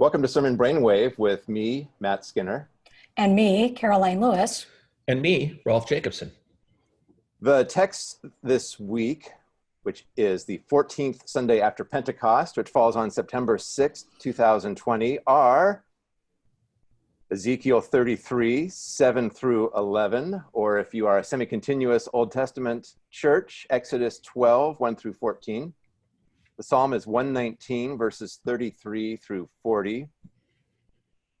Welcome to Sermon Brainwave with me, Matt Skinner. And me, Karoline Lewis. And me, Rolf Jacobson. The text this week, which is the 14th Sunday after Pentecost, which falls on September 6th, 2020, are Ezekiel 33, 7 through 11, or if you are a semi continuous Old Testament church, Exodus 12, 1 through 14. The psalm is 119, verses 33 through 40.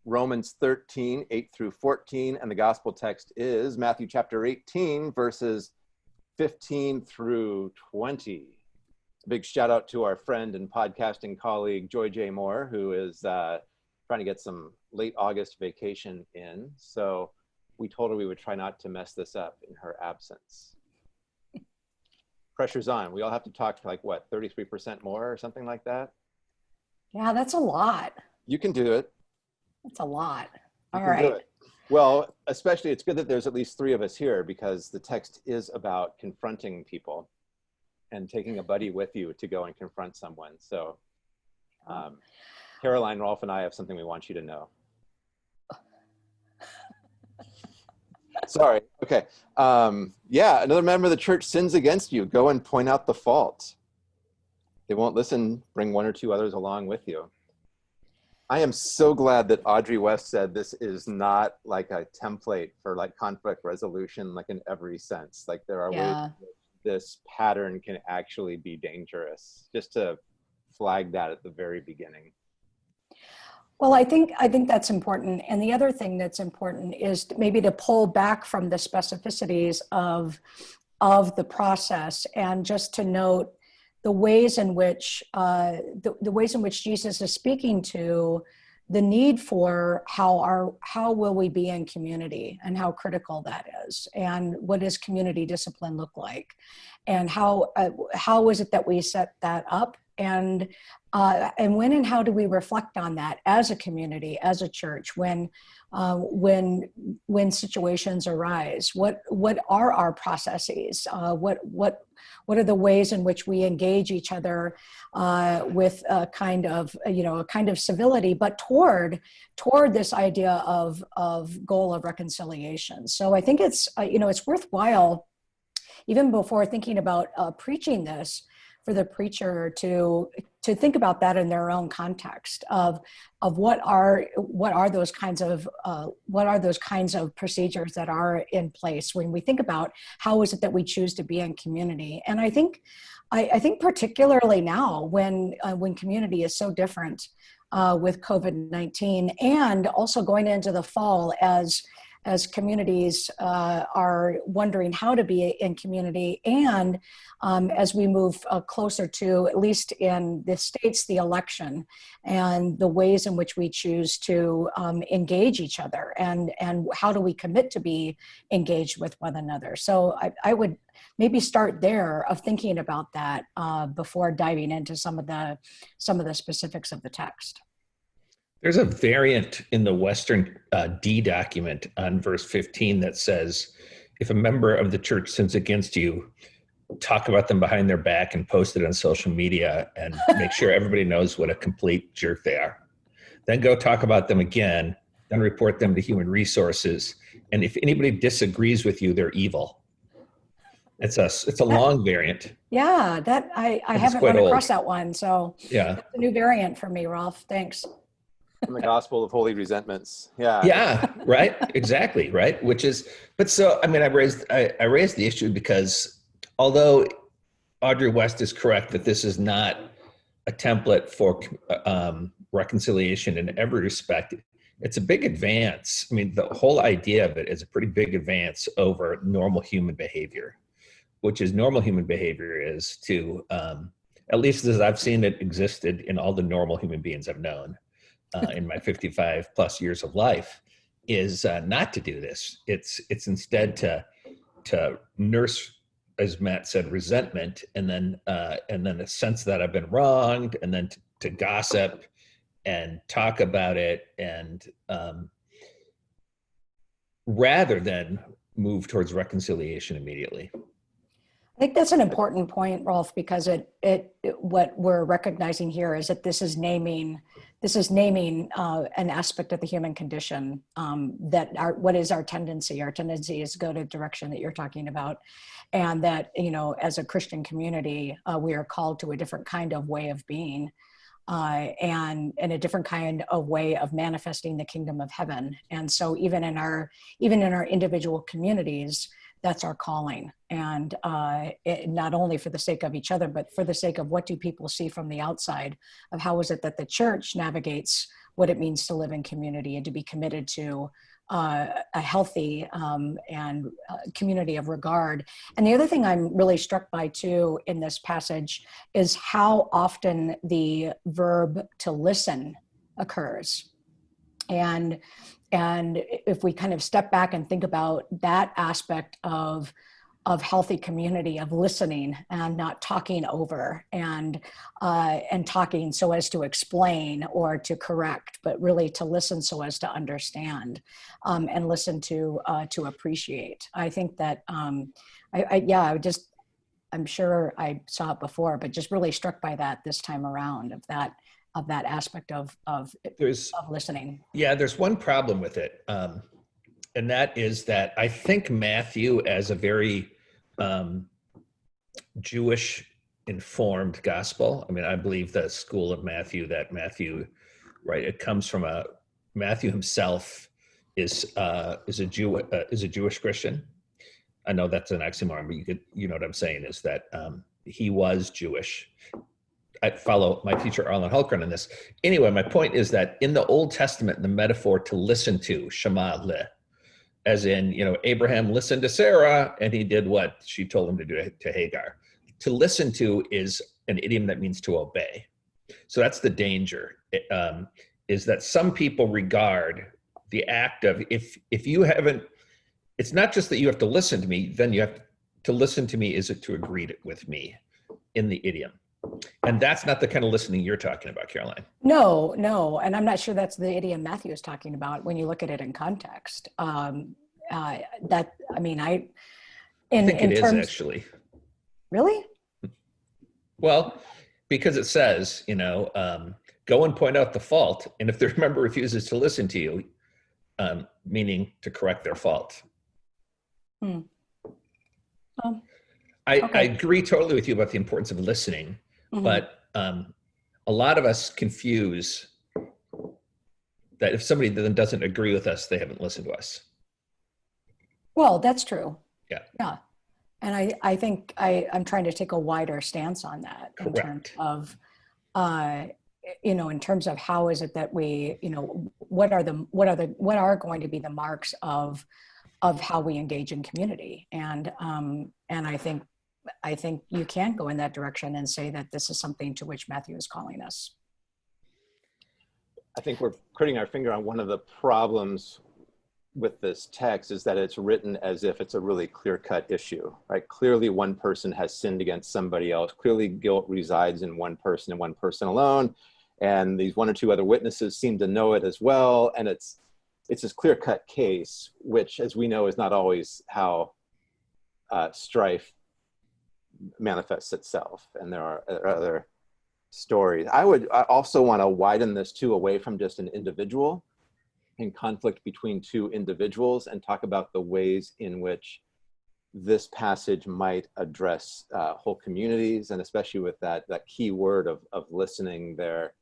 Romans 13, 8 through 14, and the gospel text is Matthew chapter 18, verses 15 through 20. A big shout out to our friend and podcasting colleague, Joy J. Moore, who is uh, trying to get some late August vacation in. So we told her we would try not to mess this up in her absence pressure's on. We all have to talk like what, 33% more or something like that? Yeah, that's a lot. You can do it. That's a lot. All right. Well, especially it's good that there's at least three of us here because the text is about confronting people and taking a buddy with you to go and confront someone. So um, Karoline, Rolf, and I have something we want you to know. Sorry. Okay. Um, yeah, another member of the church sins against you. Go and point out the fault. They won't listen. Bring one or two others along with you. I am so glad that Audrey West said this is not like a template for like conflict resolution, like in every sense. Like there are yeah. ways this pattern can actually be dangerous. Just to flag that at the very beginning. Well, I think I think that's important. And the other thing that's important is maybe to pull back from the specificities of of the process and just to note the ways in which uh, the, the ways in which Jesus is speaking to the need for how our how will we be in community and how critical that is and what does community discipline look like and how uh, how is it that we set that up and uh, and when and how do we reflect on that as a community, as a church, when uh, when when situations arise? What what are our processes? Uh, what what what are the ways in which we engage each other uh, with a kind of you know a kind of civility, but toward toward this idea of of goal of reconciliation? So I think it's uh, you know it's worthwhile even before thinking about uh, preaching this for the preacher to to think about that in their own context of of what are what are those kinds of uh, what are those kinds of procedures that are in place when we think about how is it that we choose to be in community. And i think i, I think particularly now when uh, when community is so different uh, with covid-19 and also going into the fall as as communities uh, are wondering how to be in community and um, as we move uh, closer to, at least in the states, the election and the ways in which we choose to um, engage each other and, and how do we commit to be engaged with one another. So I, I would maybe start there of thinking about that uh, before diving into some of the some of the specifics of the text. There's a variant in the Western uh, D document on verse 15 that says, if a member of the church sins against you, talk about them behind their back and post it on social media and make sure everybody knows what a complete jerk they are. Then go talk about them again, then report them to human resources. And if anybody disagrees with you, they're evil. It's a it's a long variant. Yeah, that I I haven't run across that one. So yeah, that's a new variant for me, Rolf. Thanks the gospel of holy resentments. Yeah. Yeah right exactly right which is but so i mean i raised I, I raised the issue because although audrey west is correct that this is not a template for um, reconciliation in every respect it's a big advance. I mean the whole idea of it is a pretty big advance over normal human behavior which is normal human behavior is to um, at least as i've seen it existed in all the normal human beings i've known uh, in my 55 plus years of life is uh, not to do this. It's it's instead to to nurse, as Matt said, resentment, and then uh, and then a sense that I've been wronged, and then to, to gossip and talk about it, and um, rather than move towards reconciliation immediately. I think that's an important point, Rolf, because it, it, it what we're recognizing here is that this is naming this is naming uh, an aspect of the human condition um, that our what is our tendency? Our tendency is go to the direction that you're talking about. And that you know as a christian community uh, we are called to a different kind of way of being uh, and and a different kind of way of manifesting the kingdom of heaven. And so even in our even in our individual communities that's our calling and uh, it, not only for the sake of each other but for the sake of what do people see from the outside of how is it that the church navigates what it means to live in community and to be committed to uh, a healthy um, and uh, community of regard. And the other thing I'm really struck by too in this passage is how often the verb to listen occurs. And and if we kind of step back and think about that aspect of of healthy community of listening and not talking over and uh, and talking so as to explain or to correct but really to listen so as to understand um, and listen to uh, to appreciate. I think that um, I, I yeah i just i'm sure i saw it before but just really struck by that this time around of that of that aspect of of, There's of listening. yeah, there's one problem with it, um, and that is that I think Matthew, as a very um, Jewish informed gospel. I mean, I believe the school of Matthew that Matthew, right? It comes from a Matthew himself is uh, is a Jew uh, is a Jewish Christian. I know that's an oxymoron, but you could you know what I'm saying is that um, he was Jewish. I follow my teacher Arland Hultgren on this. Anyway, my point is that in the Old Testament, the metaphor to listen to, Shema le, as in, you know, Abraham listened to Sarah and he did what she told him to do to Hagar. To listen to is an idiom that means to obey. So that's the danger, um, is that some people regard the act of, if, if you haven't, it's not just that you have to listen to me, then you have to, to listen to me is it to agree with me in the idiom. And that's not the kind of listening you're talking about, Karoline. No, no. And I'm not sure that's the idiom Matthew is talking about when you look at it in context. Um, uh, that, I mean, I, in, I think in it terms, is actually. Really? Well, because it says, you know, um, go and point out the fault. And if the member refuses to listen to you, um, meaning to correct their fault. Hmm. Um, I, okay. I agree totally with you about the importance of listening. Mm -hmm. But um, a lot of us confuse that if somebody then doesn't agree with us, they haven't listened to us. Well, that's true. Yeah. Yeah. And I, I think I, I'm trying to take a wider stance on that Correct. in terms of, uh, you know, in terms of how is it that we, you know, what are the, what are the, what are going to be the marks of, of how we engage in community. And, um, and I think I think you can go in that direction and say that this is something to which Matthew is calling us. I think we're putting our finger on one of the problems with this text is that it's written as if it's a really clear-cut issue, right? Clearly one person has sinned against somebody else. Clearly guilt resides in one person and one person alone. And these one or two other witnesses seem to know it as well. And it's, it's this clear-cut case, which as we know is not always how uh, strife manifests itself and there are other stories. I would also want to widen this too away from just an individual in conflict between two individuals and talk about the ways in which this passage might address uh, whole communities and especially with that that key word of, of listening there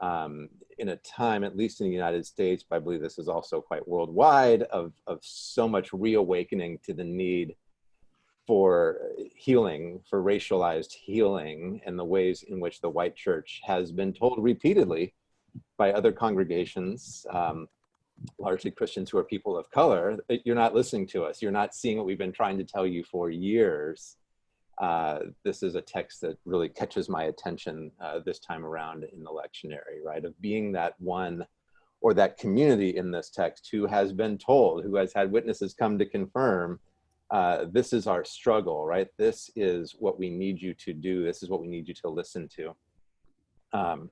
um, in a time, at least in the United States, but I believe this is also quite worldwide, of, of so much reawakening to the need for healing, for racialized healing, and the ways in which the white church has been told repeatedly by other congregations, um, largely Christians who are people of color, you're not listening to us. You're not seeing what we've been trying to tell you for years. Uh, this is a text that really catches my attention uh, this time around in the lectionary, right? Of being that one or that community in this text who has been told, who has had witnesses come to confirm uh, this is our struggle, right? This is what we need you to do. This is what we need you to listen to. Um,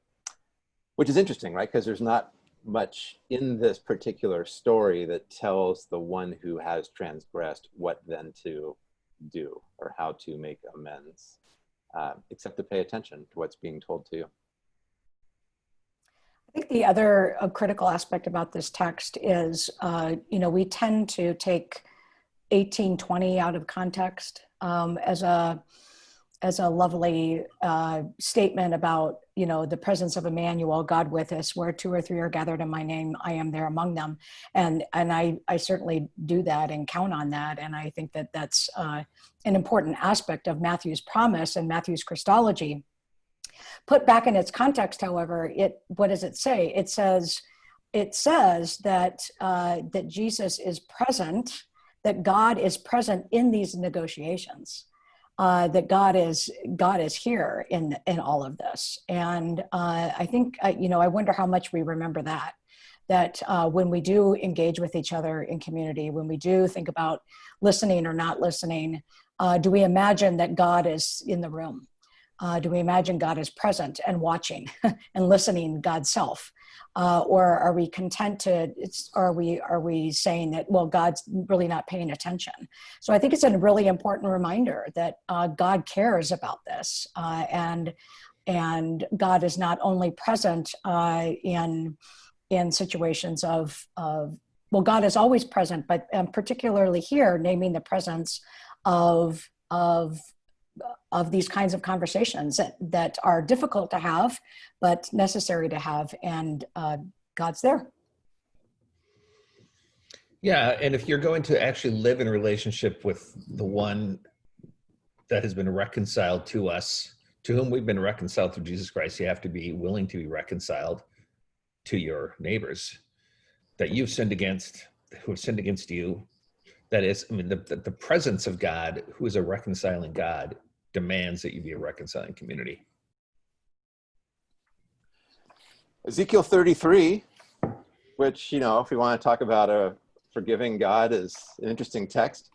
which is interesting, right? Because there's not much in this particular story that tells the one who has transgressed what then to do or how to make amends, uh, except to pay attention to what's being told to you. I think the other uh, critical aspect about this text is, uh, you know, we tend to take 1820 out of context um, as a as a lovely uh, statement about, you know, the presence of Emmanuel, God with us, where two or three are gathered in my name, I am there among them. And, and I, I certainly do that and count on that. And I think that that's uh, an important aspect of Matthew's promise and Matthew's Christology. Put back in its context, however, it, what does it say? It says, it says that, uh, that Jesus is present, that God is present in these negotiations uh, that God is God is here in in all of this, and uh, I think uh, you know I wonder how much we remember that. That uh, when we do engage with each other in community, when we do think about listening or not listening, uh, do we imagine that God is in the room? Uh, do we imagine God is present and watching and listening God's self? uh, or are we content to are we are we saying that well god's really not paying attention so i think it's a really important reminder that uh, god cares about this uh, and and god is not only present uh, in in situations of of well god is always present but um, particularly here naming the presence of of of these kinds of conversations that, that are difficult to have, but necessary to have, and uh, God's there. Yeah, and if you're going to actually live in relationship with the one that has been reconciled to us, to whom we've been reconciled through Jesus Christ, you have to be willing to be reconciled to your neighbors that you've sinned against, who have sinned against you. That is, I mean, the, the, presence of God, who is a reconciling God, demands that you be a reconciling community. Ezekiel 33, which, you know, if we want to talk about a forgiving God is an interesting text.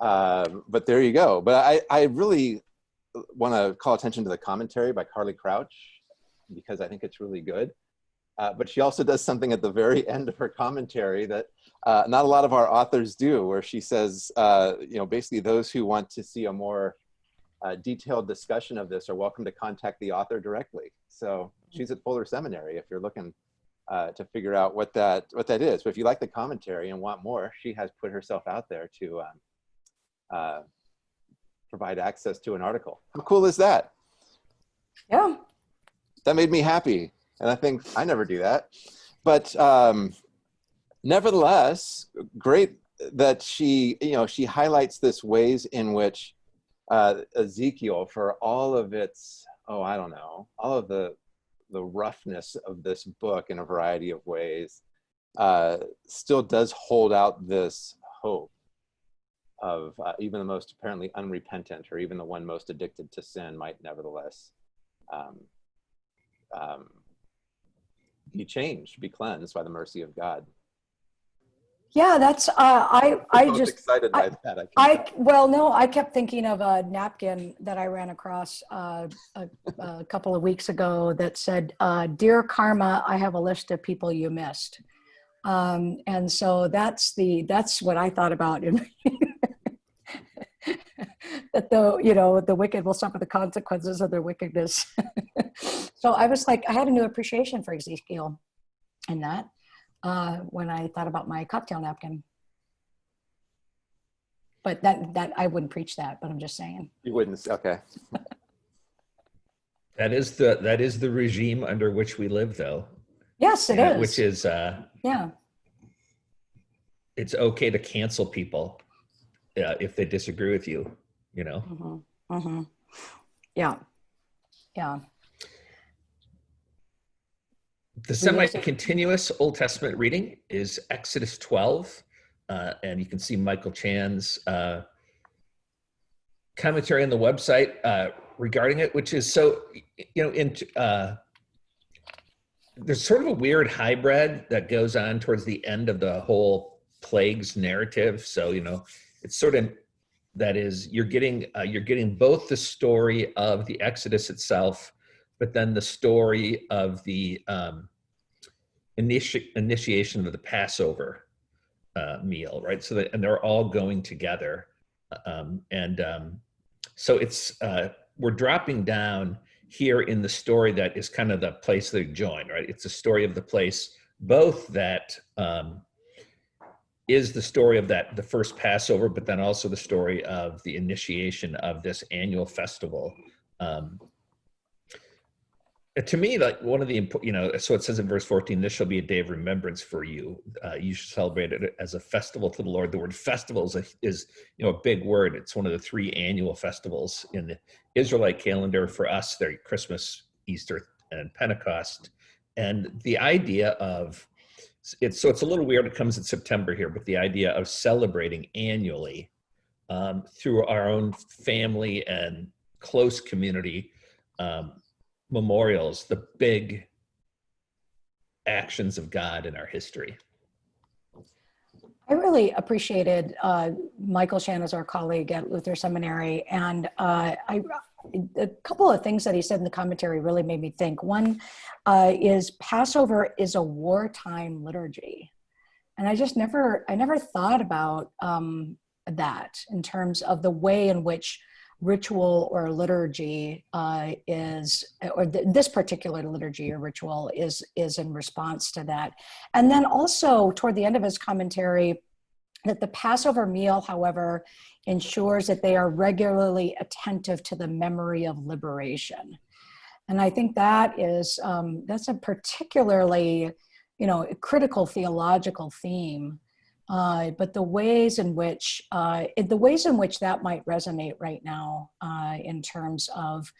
Uh, but there you go. But I, I really want to call attention to the commentary by Carly Crouch because I think it's really good. Uh, but she also does something at the very end of her commentary that uh, not a lot of our authors do, where she says, uh, you know, basically those who want to see a more uh, detailed discussion of this are welcome to contact the author directly. So she's at Fuller Seminary if you're looking uh, to figure out what that what that is. But if you like the commentary and want more, she has put herself out there to um, uh, provide access to an article. How cool is that? Yeah. That made me happy. And I think I never do that. But um, nevertheless, great that she, you know, she highlights this ways in which uh, Ezekiel for all of its, oh, I don't know, all of the, the roughness of this book in a variety of ways, uh, still does hold out this hope of uh, even the most apparently unrepentant or even the one most addicted to sin might nevertheless um, um, be changed, be cleansed by the mercy of God. Yeah, that's, uh, I, I just, excited by I- that. I, I, well, no, I kept thinking of a napkin that I ran across uh, a, a couple of weeks ago that said, uh, Dear Karma, I have a list of people you missed. Um, and so that's the, that's what I thought about in that the, you know, the wicked will suffer the consequences of their wickedness. so I was like, I had a new appreciation for Ezekiel and that uh, when I thought about my cocktail napkin. But that that I wouldn't preach that, but I'm just saying. You wouldn't, okay. That is the that is the regime under which we live, though. Yes, it is. Which is uh, yeah. it's okay to cancel people uh, if they disagree with you. You know. hmm hmm Yeah. Yeah. The semi-continuous Old Testament reading is Exodus 12, uh, and you can see Michael Chan's uh, commentary on the website uh, regarding it, which is so, you know, in uh, there's sort of a weird hybrid that goes on towards the end of the whole plagues narrative. So, you know, it's sort of that is you're getting uh, you're getting both the story of the Exodus itself but then the story of the um, initi- initiation of the Passover uh, meal, right? So that, and they're all going together. Um, and um, so it's, uh, we're dropping down here in the story that is kind of the place they join, right? It's a story of the place, both that um, is the story of that the first Passover, but then also the story of the initiation of this annual festival. Um, to me, like one of the you know, so it says in verse 14, this shall be a day of remembrance for you. Uh, you should celebrate it as a festival to the Lord. The word festival is, a, is, you know, a big word. It's one of the three annual festivals in the Israelite calendar. For us, they're Christmas, Easter, and Pentecost. And the idea of, it's so it's a little weird. It comes in September here, but the idea of celebrating annually um, through our own family and close community um, memorials, the big actions of God in our history. I really appreciated uh, Michael Chan as our colleague at Luther Seminary, and uh, I, a couple of things that he said in the commentary really made me think. One uh, is Passover is a wartime liturgy, and I just never, I never thought about um, that in terms of the way in which ritual or liturgy uh, is, or th this particular liturgy or ritual is, is in response to that. And then also toward the end of his commentary, that the Passover meal, however, ensures that they are regularly attentive to the memory of liberation. And I think that is, um, that's a particularly, you know, critical theological theme uh, but the ways in which uh, the ways in which that might resonate right now uh, in terms of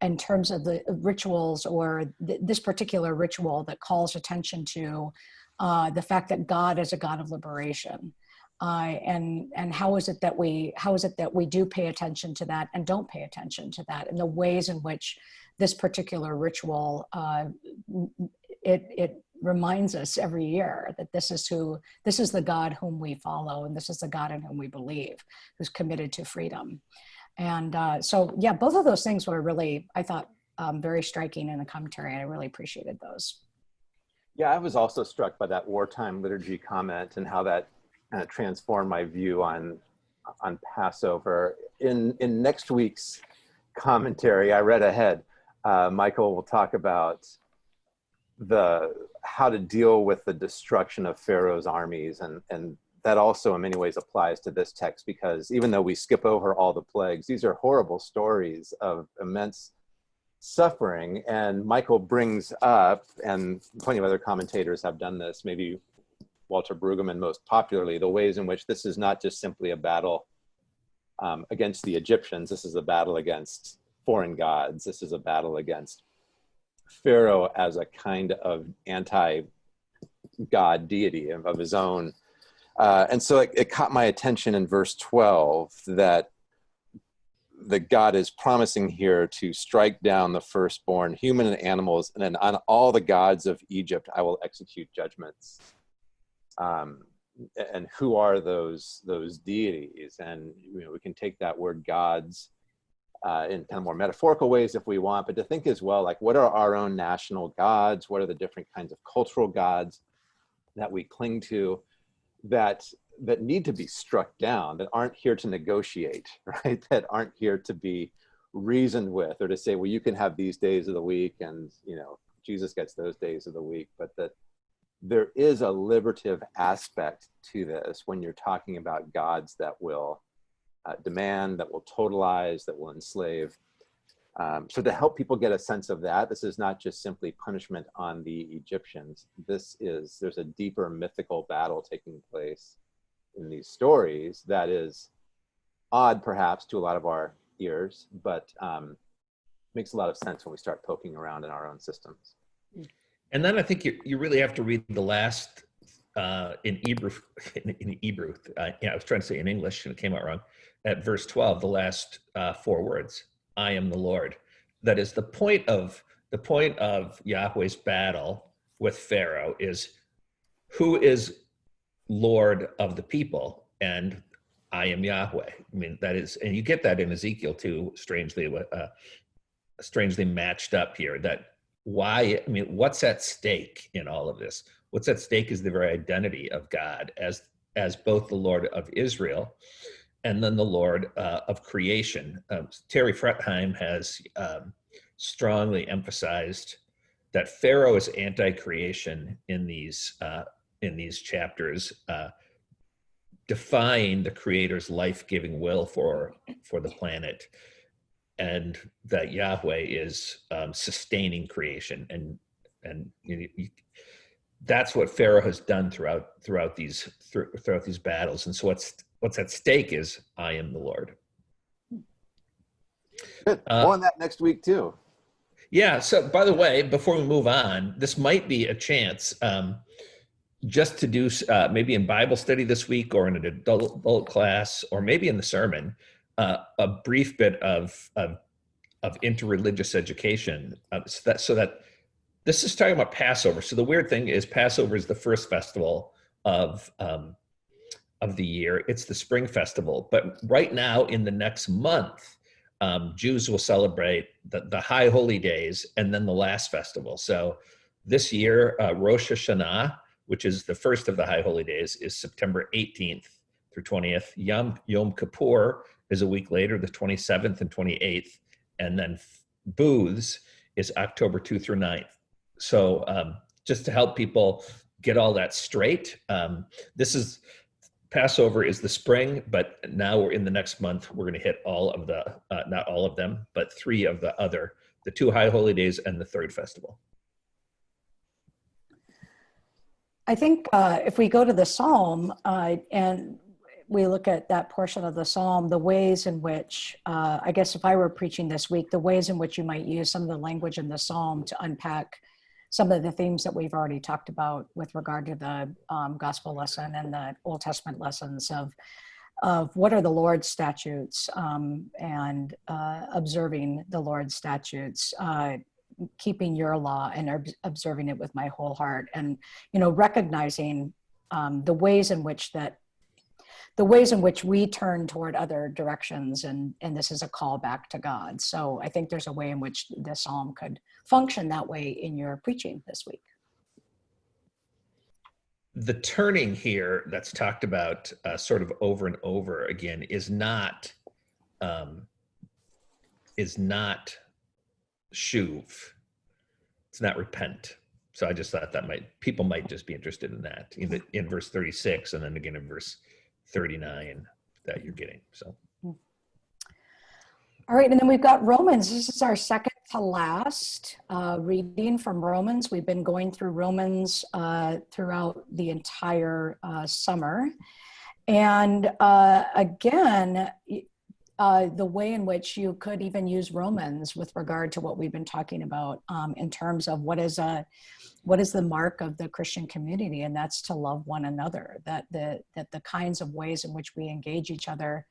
in terms of the rituals or th this particular ritual that calls attention to uh, the fact that God is a God of liberation. Uh, and and how is it that we how is it that we do pay attention to that and don't pay attention to that and the ways in which this particular ritual uh, it it reminds us every year that this is who this is the god whom we follow and this is the god in whom we believe who's committed to freedom. And uh, so yeah both of those things were really i thought um, very striking in the commentary and i really appreciated those. Yeah i was also struck by that wartime liturgy comment and how that of transformed my view on on passover in in next week's commentary i read ahead uh, michael will talk about the how to deal with the destruction of Pharaoh's armies and and that also in many ways applies to this text because even though we skip over all the plagues, these are horrible stories of immense suffering. And Michael brings up, and plenty of other commentators have done this, maybe Walter Brueggemann most popularly, the ways in which this is not just simply a battle um, against the Egyptians, this is a battle against foreign gods, this is a battle against Pharaoh as a kind of anti-God deity of, his own. Uh, and so it, it caught my attention in verse 12 that that God is promising here to strike down the firstborn, human and animals, and then on all the gods of Egypt I will execute judgments. Um, and who are those those deities? And you know, we can take that word gods uh, in kind of more metaphorical ways if we want, but to think as well, like what are our own national gods? What are the different kinds of cultural gods that we cling to that that need to be struck down, that aren't here to negotiate, right? That aren't here to be reasoned with or to say, well, you can have these days of the week and, you know, Jesus gets those days of the week, but that there is a liberative aspect to this when you're talking about gods that will uh, demand, that will totalize, that will enslave. Um, so to help people get a sense of that, this is not just simply punishment on the Egyptians. This is, there's a deeper mythical battle taking place in these stories that is odd perhaps to a lot of our ears, but um, makes a lot of sense when we start poking around in our own systems. And then I think you, you really have to read the last uh, in Hebrew, in, in Hebrew, uh, yeah, I was trying to say in English and it came out wrong at verse 12, the last uh, four words, I am the Lord. That is the point of the point of Yahweh's battle with Pharaoh is who is Lord of the people and I am Yahweh. I mean, that is, and you get that in Ezekiel too, strangely, uh, strangely matched up here that why, I mean, what's at stake in all of this? What's at stake is the very identity of God as, as both the Lord of Israel and then the Lord uh, of creation. Um, Terry Fretheim has um, strongly emphasized that Pharaoh is anti-creation in these uh, in these chapters, uh, defying the Creator's life-giving will for for the planet, and that Yahweh is um, sustaining creation, and and you, you, that's what Pharaoh has done throughout throughout these throughout these battles. And so what's what's at stake is I am the Lord. Good. Uh, on that next week too. Yeah. So, by the way, before we move on, this might be a chance um, just to do uh, maybe in Bible study this week, or in an adult, adult class, or maybe in the sermon, uh, a brief bit of of, of interreligious education, uh, so that so that this is talking about Passover. So the weird thing is Passover is the first festival of um, of the year. It's the spring festival, but right now in the next month um, Jews will celebrate the, the high holy days and then the last festival. So this year, uh, Rosh Hashanah, which is the first of the high holy days, is September 18th through 20th. Yom, Yom Kippur is a week later, the 27th and 28th. And then Booths is October 2 through 9th. So um, just to help people get all that straight, um, this is Passover is the spring, but now we're in the next month. We're going to hit all of the, uh, not all of them, but three of the other, the two high holy days and the third festival. I think uh, if we go to the Psalm uh, and we look at that portion of the Psalm, the ways in which, uh, I guess if I were preaching this week, the ways in which you might use some of the language in the Psalm to unpack some of the themes that we've already talked about with regard to the um, gospel lesson and the Old Testament lessons of of what are the Lord's statutes um, and uh, observing the Lord's statutes, uh, keeping your law and observing it with my whole heart, and you know recognizing um, the ways in which that the ways in which we turn toward other directions and and this is a call back to god. So i think there's a way in which this psalm could function that way in your preaching this week. The turning here that's talked about uh, sort of over and over again is not um, is not shuv. It's not repent. So i just thought that might people might just be interested in that in, the, in verse 36 and then again in verse 39 that you're getting. So. All right, and then we've got Romans. This is our second to last uh, reading from Romans. We've been going through Romans uh, throughout the entire uh, summer. And uh, again, uh, the way in which you could even use Romans with regard to what we've been talking about um, in terms of what is a what is the mark of the Christian community, and that's to love one another. That the that the kinds of ways in which we engage each other,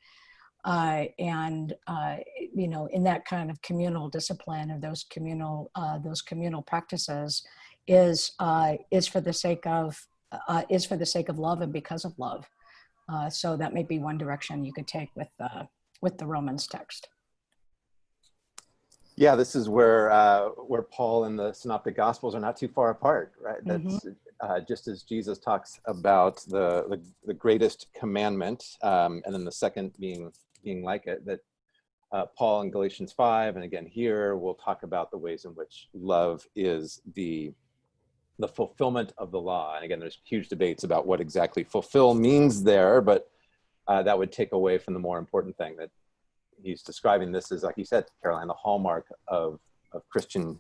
uh, and uh, you know, in that kind of communal discipline or those communal uh, those communal practices, is uh, is for the sake of uh, is for the sake of love and because of love. Uh, so that may be one direction you could take with with the Romans text. Yeah, this is where uh, where Paul and the Synoptic Gospels are not too far apart, right? That's uh, just as Jesus talks about the the, the greatest commandment, um, and then the second being being like it. That uh, Paul in Galatians five, and again here, we'll talk about the ways in which love is the the fulfillment of the law. And again, there's huge debates about what exactly fulfill means there, but uh, that would take away from the more important thing that he's describing this as, like you said, Karoline, the hallmark of, of Christian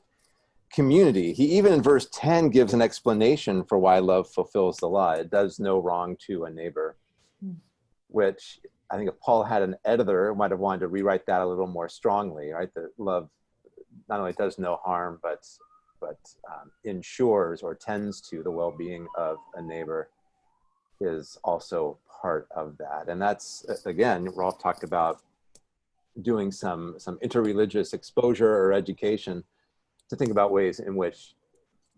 community. He even in verse 10 gives an explanation for why love fulfills the law. It does no wrong to a neighbor, mm. which I think if Paul had an editor, might have wanted to rewrite that a little more strongly, right? That love not only does no harm, but but um, ensures or tends to the well-being of a neighbor is also part of that. And that's, again, Rolf talked about doing some some interreligious exposure or education to think about ways in which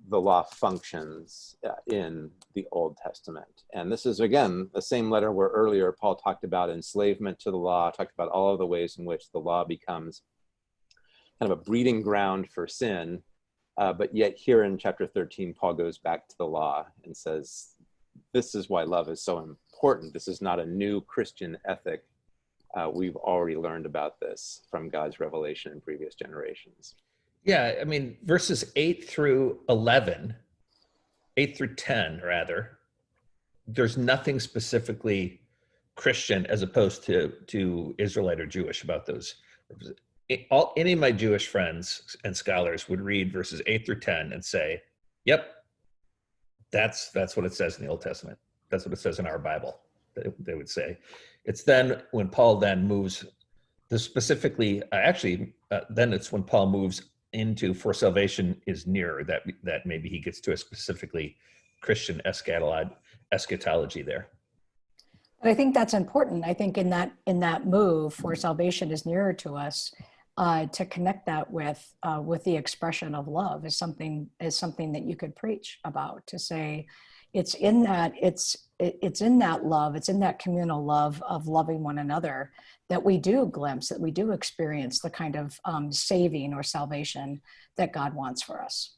the law functions uh, in the Old Testament. And this is, again, the same letter where earlier Paul talked about enslavement to the law, talked about all of the ways in which the law becomes kind of a breeding ground for sin. Uh, but yet, here in chapter 13, Paul goes back to the law and says, This is why love is so important. This is not a new Christian ethic uh, we've already learned about this from God's revelation in previous generations. Yeah, I mean, verses 8 through 11, 8 through 10, rather, there's nothing specifically Christian as opposed to, to Israelite or Jewish about those. All, any of my Jewish friends and scholars would read verses 8 through 10 and say, yep, that's, that's what it says in the Old Testament. That's what it says in our Bible, they, they would say. It's then when Paul then moves the specifically, uh, actually, uh, then it's when Paul moves into for salvation is nearer that that maybe he gets to a specifically Christian eschatology there. But I think that's important. I think in that in that move for salvation is nearer to us, uh, to connect that with uh, with the expression of love is something is something that you could preach about. To say, it's in that it's it, it's in that love, it's in that communal love of loving one another that we do glimpse, that we do experience the kind of um, saving or salvation that God wants for us.